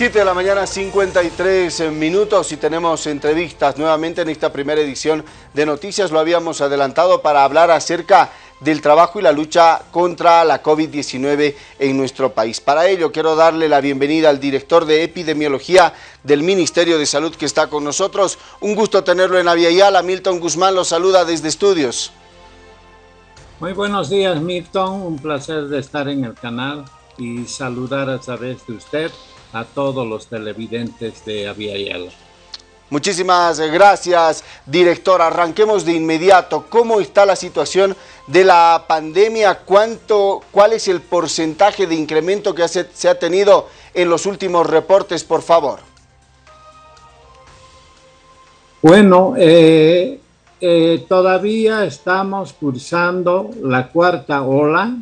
7 de la mañana, 53 minutos y tenemos entrevistas nuevamente en esta primera edición de Noticias. Lo habíamos adelantado para hablar acerca del trabajo y la lucha contra la COVID-19 en nuestro país. Para ello quiero darle la bienvenida al director de epidemiología del Ministerio de Salud que está con nosotros. Un gusto tenerlo en Aviala. Milton Guzmán lo saluda desde estudios. Muy buenos días Milton, un placer de estar en el canal y saludar a través de usted a todos los televidentes de Aviala. Muchísimas gracias, director. Arranquemos de inmediato. ¿Cómo está la situación de la pandemia? ¿Cuánto, ¿Cuál es el porcentaje de incremento que se ha tenido en los últimos reportes, por favor? Bueno, eh, eh, todavía estamos cursando la cuarta ola.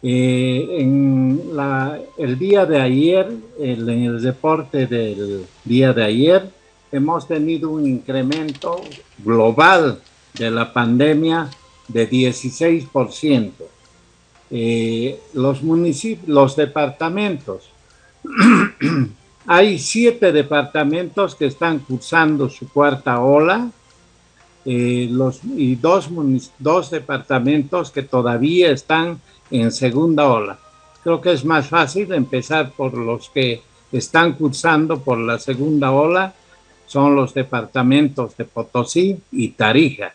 Eh, en el día de ayer, en el reporte del día de ayer, hemos tenido un incremento global de la pandemia de 16%. Eh, los los departamentos, hay siete departamentos que están cursando su cuarta ola, eh, y dos, dos departamentos que todavía están en segunda ola. Creo que es más fácil empezar por los que están cursando por la segunda ola, son los departamentos de Potosí y Tarija.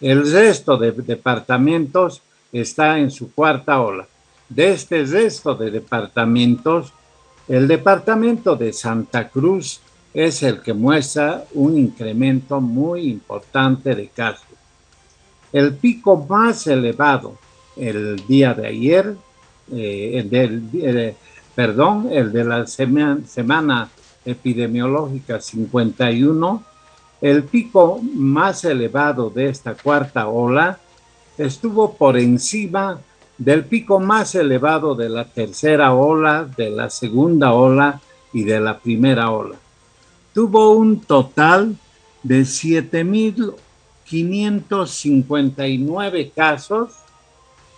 El resto de departamentos está en su cuarta ola. De este resto de departamentos, el departamento de Santa Cruz es el que muestra un incremento muy importante de casos. El pico más elevado el día de ayer, eh, el del, perdón, el de la semana, epidemiológica 51, el pico más elevado de esta cuarta ola estuvo por encima del pico más elevado de la tercera ola, de la segunda ola y de la primera ola. Tuvo un total de 7.559 casos,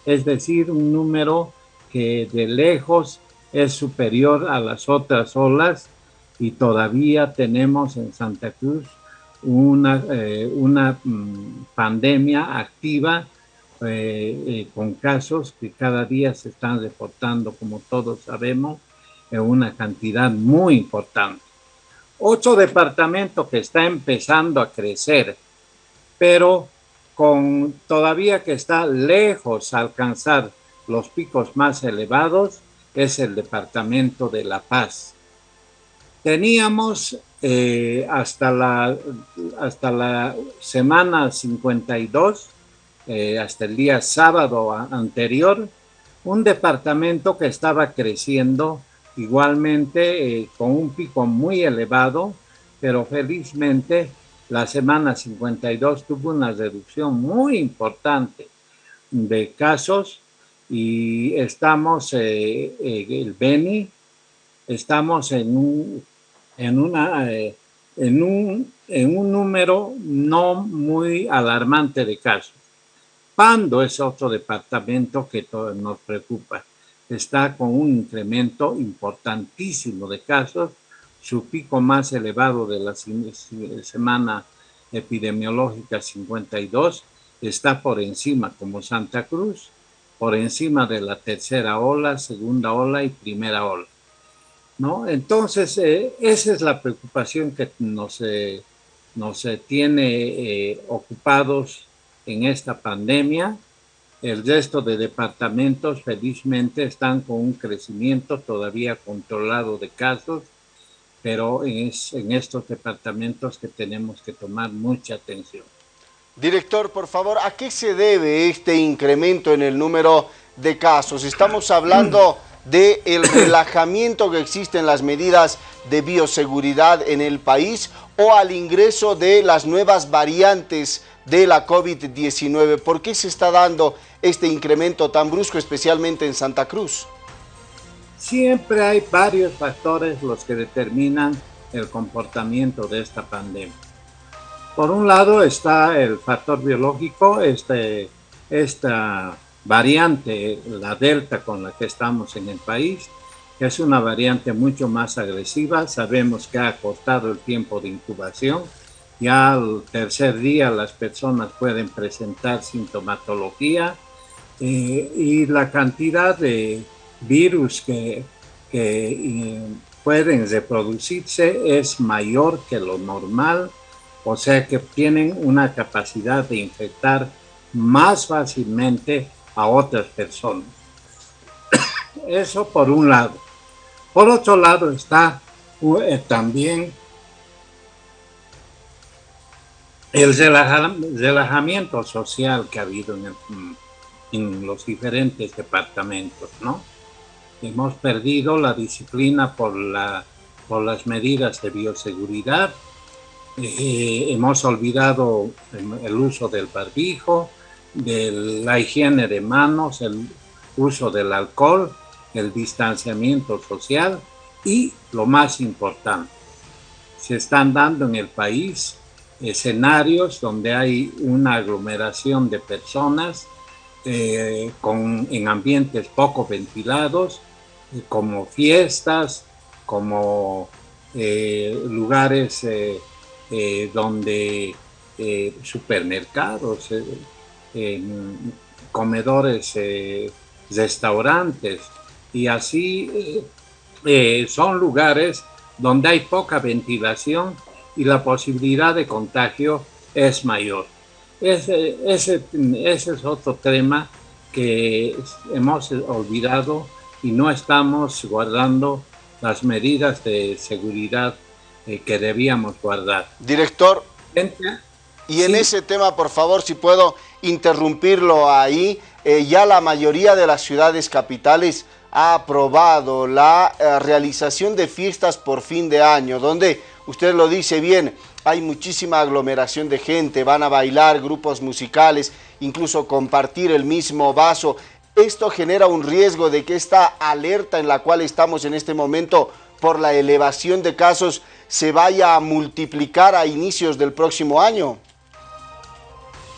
es decir, un número que de lejos es superior a las otras olas y todavía tenemos en Santa Cruz una, eh, una mm, pandemia activa eh, eh, con casos que cada día se están reportando, como todos sabemos, en una cantidad muy importante. Ocho departamentos que está empezando a crecer, pero con todavía que está lejos alcanzar los picos más elevados, es el departamento de La Paz. Teníamos eh, hasta, la, hasta la semana 52, eh, hasta el día sábado anterior, un departamento que estaba creciendo igualmente eh, con un pico muy elevado, pero felizmente la semana 52 tuvo una reducción muy importante de casos y estamos, eh, eh, el Beni, estamos en un, en, una, en, un, en un número no muy alarmante de casos. Pando es otro departamento que nos preocupa está con un incremento importantísimo de casos, su pico más elevado de la semana epidemiológica 52 está por encima como Santa Cruz, por encima de la tercera ola, segunda ola y primera ola. ¿no? Entonces, eh, esa es la preocupación que nos, eh, nos eh, tiene ocupados en esta pandemia el resto de departamentos felizmente están con un crecimiento todavía controlado de casos, pero es en estos departamentos que tenemos que tomar mucha atención. Director, por favor, ¿a qué se debe este incremento en el número de casos? Estamos hablando del el relajamiento que existe en las medidas de bioseguridad en el país o al ingreso de las nuevas variantes de la COVID-19. ¿Por qué se está dando este incremento tan brusco, especialmente en Santa Cruz? Siempre hay varios factores los que determinan el comportamiento de esta pandemia. Por un lado está el factor biológico, este, esta variante, la delta con la que estamos en el país, es una variante mucho más agresiva. Sabemos que ha costado el tiempo de incubación. Ya al tercer día las personas pueden presentar sintomatología eh, y la cantidad de virus que, que eh, pueden reproducirse es mayor que lo normal, o sea que tienen una capacidad de infectar más fácilmente a otras personas. Eso por un lado. Por otro lado está eh, también el relajamiento social que ha habido en, en los diferentes departamentos, ¿no? Hemos perdido la disciplina por, la, las medidas de bioseguridad, eh, hemos olvidado el uso del barbijo, de la higiene de manos, el uso del alcohol, el distanciamiento social y lo más importante, se están dando en el país escenarios donde hay una aglomeración de personas eh, en ambientes poco ventilados, como fiestas, como eh, lugares donde supermercados, comedores, restaurantes, y así son lugares donde hay poca ventilación y la posibilidad de contagio es mayor. Ese es otro tema que hemos olvidado y no estamos guardando las medidas de seguridad eh, que debíamos guardar. Director, y en ese tema, por favor, si puedo interrumpirlo ahí, eh, ya la mayoría de las ciudades capitales ha aprobado la eh, realización de fiestas por fin de año, donde usted lo dice bien, hay muchísima aglomeración de gente, van a bailar grupos musicales, incluso compartir el mismo vaso. Esto genera un riesgo de que esta alerta en la cual estamos en este momento por la elevación de casos se vaya a multiplicar a inicios del próximo año.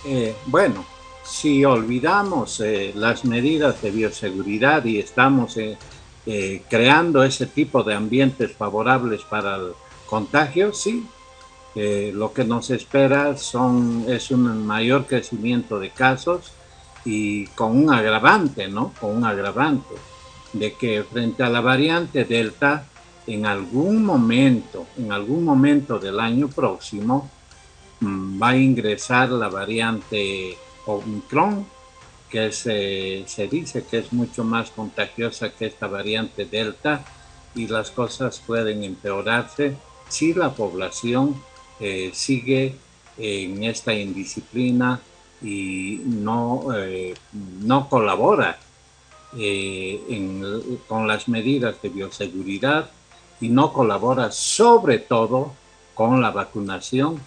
Eh, bueno, si olvidamos eh, las medidas de bioseguridad y estamos eh, creando ese tipo de ambientes favorables para el contagio, sí, lo que nos espera es un mayor crecimiento de casos y con un agravante, ¿no? Con un agravante de que frente a la variante Delta, en algún momento, en algún momento del año próximo, mm, va a ingresar la variante Omicron, que se, se dice que es mucho más contagiosa que esta variante Delta y las cosas pueden empeorarse si la población eh, sigue en esta indisciplina y no, eh, no colabora eh, con las medidas de bioseguridad y no colabora sobre todo con la vacunación,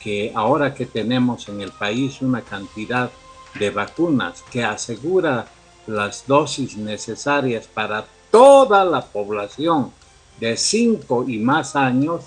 que ahora que tenemos en el país una cantidad de vacunas que asegura las dosis necesarias para toda la población de 5 y más años,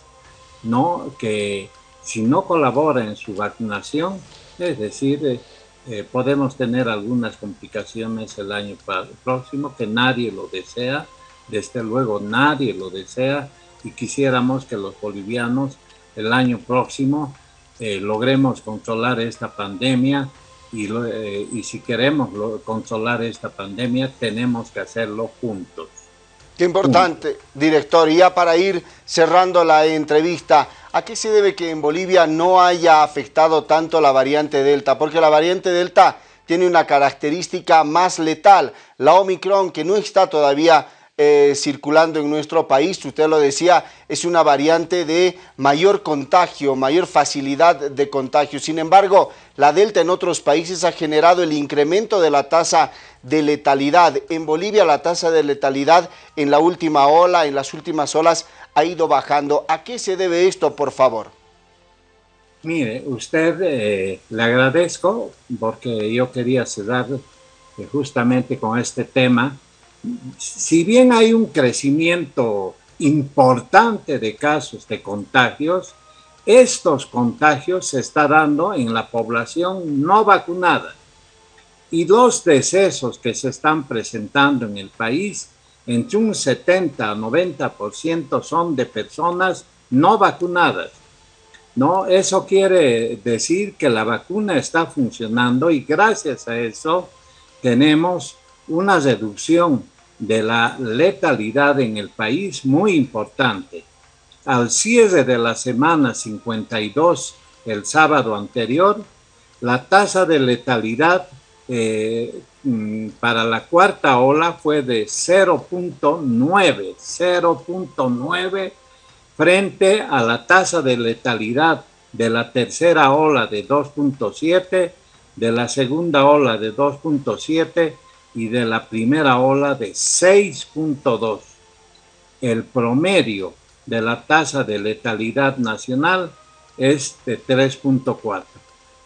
¿no? que si no colabora en su vacunación, es decir, eh, eh, podemos tener algunas complicaciones el año próximo que nadie lo desea, desde luego nadie lo desea y quisiéramos que los bolivianos el año próximo eh, logremos controlar esta pandemia y, y si queremos controlar esta pandemia tenemos que hacerlo juntos. Qué importante, director. Y ya para ir cerrando la entrevista, ¿a qué se debe que en Bolivia no haya afectado tanto la variante Delta? Porque la variante Delta tiene una característica más letal. La Omicron, que no está todavía eh, circulando en nuestro país, usted lo decía, es una variante de mayor contagio, mayor facilidad de contagio. Sin embargo, la Delta en otros países ha generado el incremento de la tasa de letalidad. En Bolivia la tasa de letalidad en la última ola, en las últimas olas, ha ido bajando. ¿A qué se debe esto, por favor? Mire, usted eh, le agradezco porque yo quería cerrar eh, justamente con este tema si bien hay un crecimiento importante de casos de contagios, estos contagios se están dando en la población no vacunada. Y los decesos que se están presentando en el país entre un 70 a 90% son de personas no vacunadas. ¿no? Eso quiere decir que la vacuna está funcionando y gracias a eso tenemos una reducción de la letalidad en el país muy importante. Al cierre de la semana 52, el sábado anterior, la tasa de letalidad eh, mm, para la cuarta ola fue de 0.9, 0.9 frente a la tasa de letalidad de la tercera ola de 2.7, de la segunda ola de 2.7 y de la primera ola de 6.2. El promedio de la tasa de letalidad nacional es de 3.4.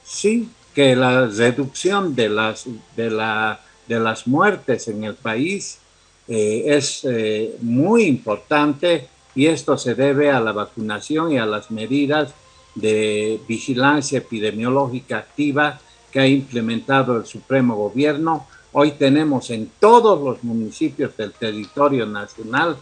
Sí que la reducción de las, de la, de las muertes en el país eh, es eh, muy importante y esto se debe a la vacunación y a las medidas de vigilancia epidemiológica activa que ha implementado el Supremo Gobierno. Hoy tenemos en todos los municipios del territorio nacional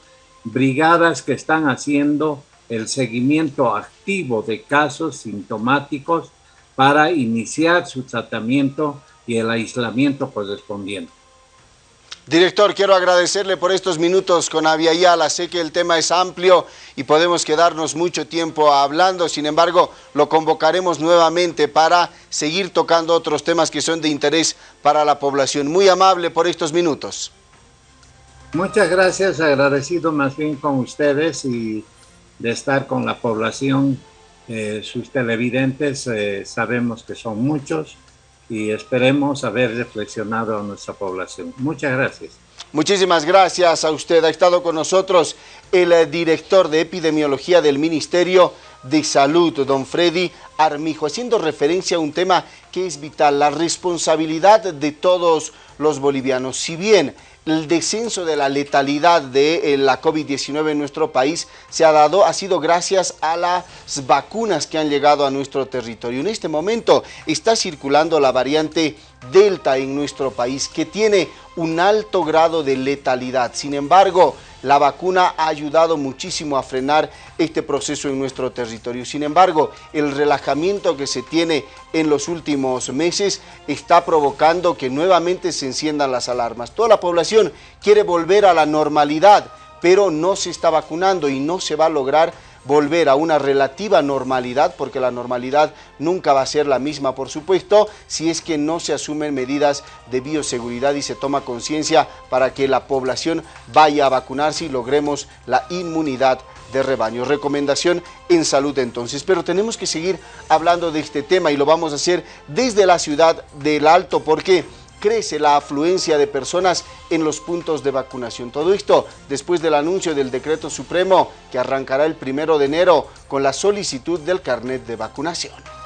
brigadas que están haciendo el seguimiento activo de casos sintomáticos para iniciar su tratamiento y el aislamiento correspondiente. Director, quiero agradecerle por estos minutos con Aviala. Sé que el tema es amplio y podemos quedarnos mucho tiempo hablando. Sin embargo, lo convocaremos nuevamente para seguir tocando otros temas que son de interés para la población. Muy amable por estos minutos. Muchas gracias, agradecido más bien con ustedes y de estar con la población. Eh, sus televidentes eh, sabemos que son muchos y esperemos haber reflexionado a nuestra población. Muchas gracias. Muchísimas gracias a usted. Ha estado con nosotros el eh, director de epidemiología del Ministerio de Salud, don Freddy Armijo, haciendo referencia a un tema que es vital, la responsabilidad de todos los bolivianos. Si bien el descenso de la letalidad de eh, la COVID-19 en nuestro país se ha dado, ha sido gracias a las vacunas que han llegado a nuestro territorio. En este momento está circulando la variante Delta en nuestro país que tiene un alto grado de letalidad. Sin embargo, la vacuna ha ayudado muchísimo a frenar este proceso en nuestro territorio. Sin embargo, el relajamiento que se tiene en los últimos meses está provocando que nuevamente se enciendan las alarmas. Toda la población quiere volver a la normalidad, pero no se está vacunando y no se va a lograr volver a una relativa normalidad, porque la normalidad nunca va a ser la misma, por supuesto, si es que no se asumen medidas de bioseguridad y se toma conciencia para que la población vaya a vacunarse y logremos la inmunidad de rebaño. Recomendación en salud entonces. Pero tenemos que seguir hablando de este tema y lo vamos a hacer desde la ciudad del Alto porque crece la afluencia de personas en los puntos de vacunación. Todo esto después del anuncio del decreto supremo que arrancará el primero de enero con la solicitud del carnet de vacunación.